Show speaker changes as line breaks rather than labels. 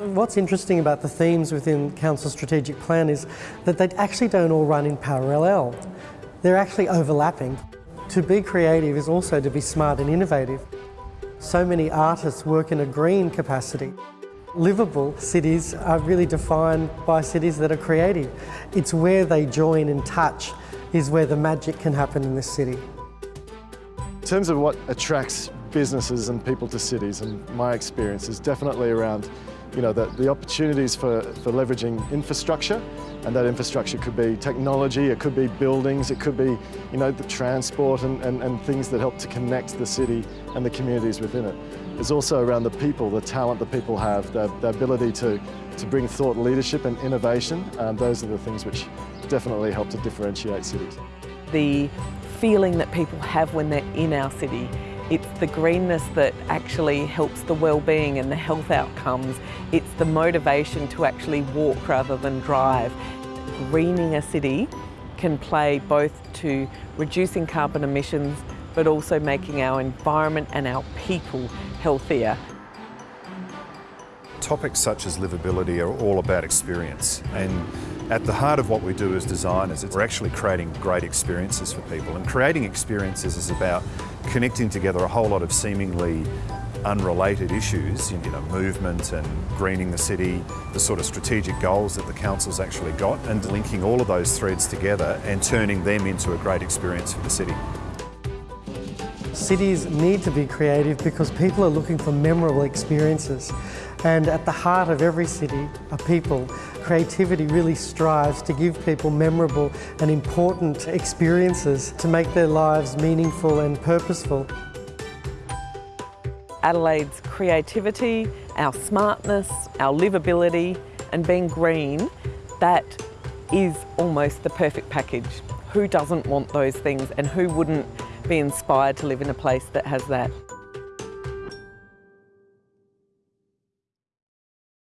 What's interesting about the themes within Council Strategic Plan is that they actually don't all run in parallel. They're actually overlapping. To be creative is also to be smart and innovative. So many artists work in a green capacity. Livable cities are really defined by cities that are creative. It's where they join and touch is where the magic can happen in this city.
In terms of what attracts businesses and people to cities, and my experience is definitely around you know, the, the opportunities for, for leveraging infrastructure, and that infrastructure could be technology, it could be buildings, it could be, you know, the transport and, and, and things that help to connect the city and the communities within it. It's also around the people, the talent that people have, the, the ability to, to bring thought leadership and innovation. Um, those are the things which definitely help to differentiate cities.
The feeling that people have when they're in our city it's the greenness that actually helps the well-being and the health outcomes. It's the motivation to actually walk rather than drive. Greening a city can play both to reducing carbon emissions but also making our environment and our people healthier.
Topics such as livability are all about experience and at the heart of what we do as designers, we're actually creating great experiences for people and creating experiences is about connecting together a whole lot of seemingly unrelated issues, you know, movement and greening the city, the sort of strategic goals that the council's actually got, and linking all of those threads together and turning them into a great experience for the city.
Cities need to be creative because people are looking for memorable experiences. And at the heart of every city are people. Creativity really strives to give people memorable and important experiences to make their lives meaningful and purposeful.
Adelaide's creativity, our smartness, our livability and being green, that is almost the perfect package. Who doesn't want those things and who wouldn't be inspired to live in a place that has that?